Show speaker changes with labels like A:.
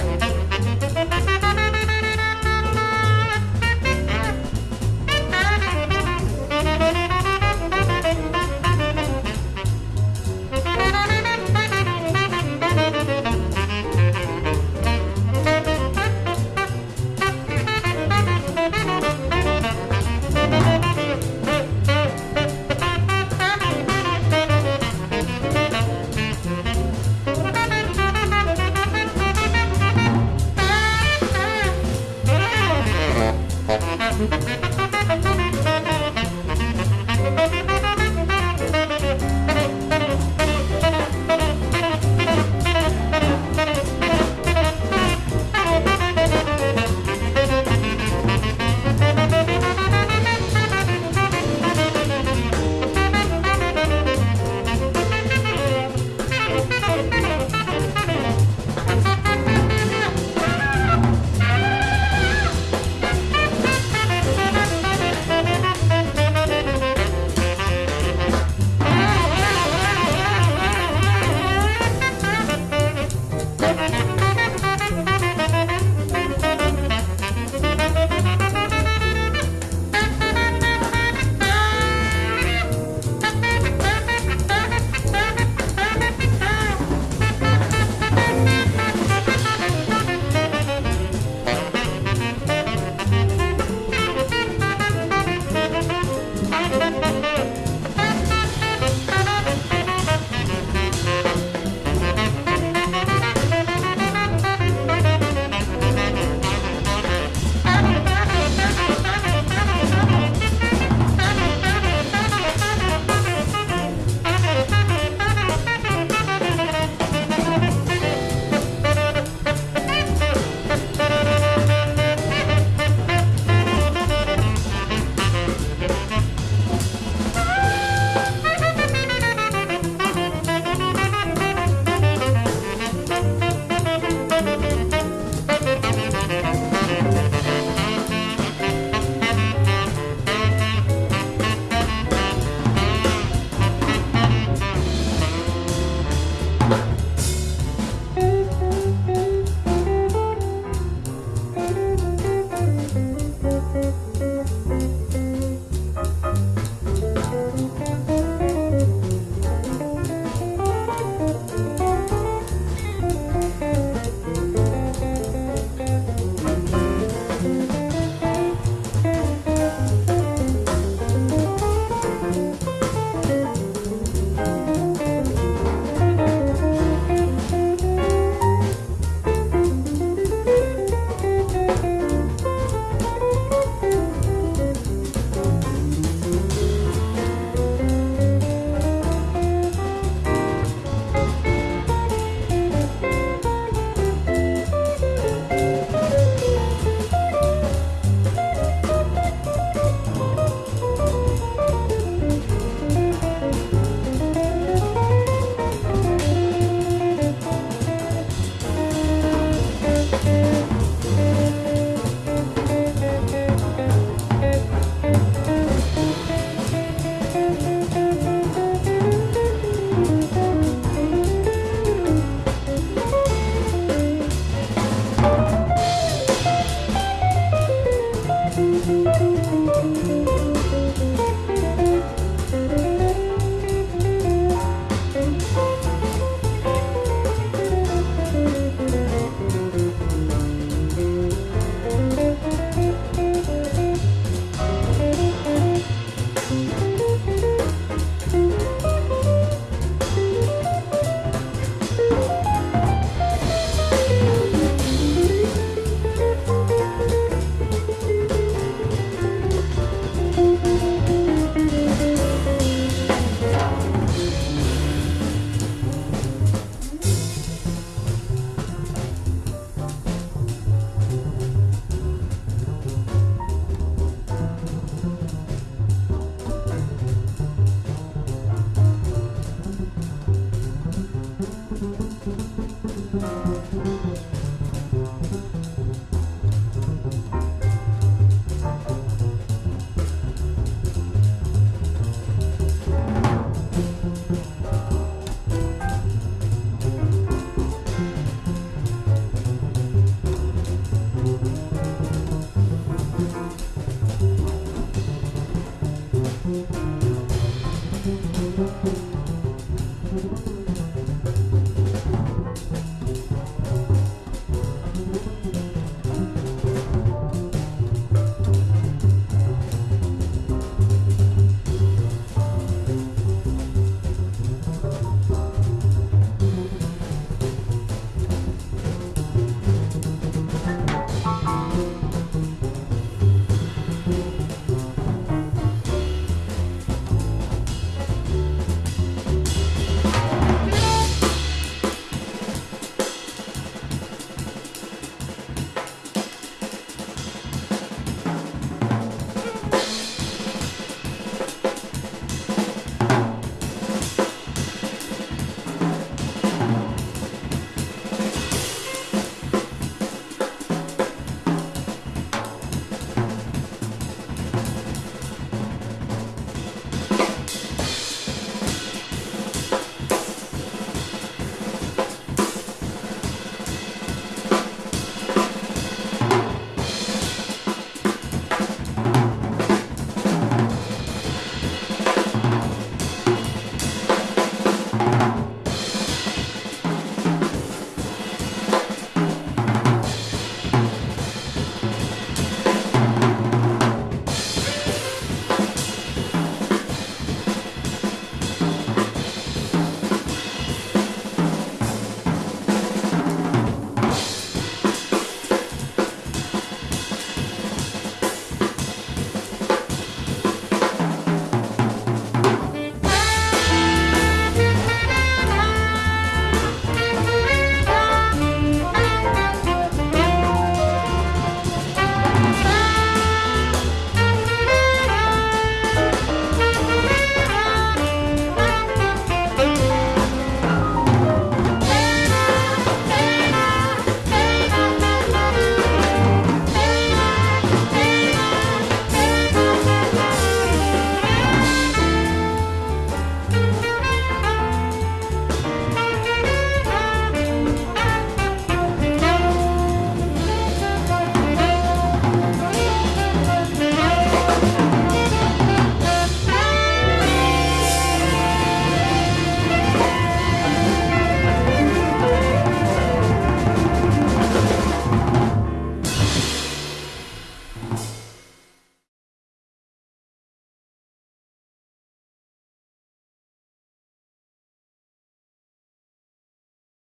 A: Música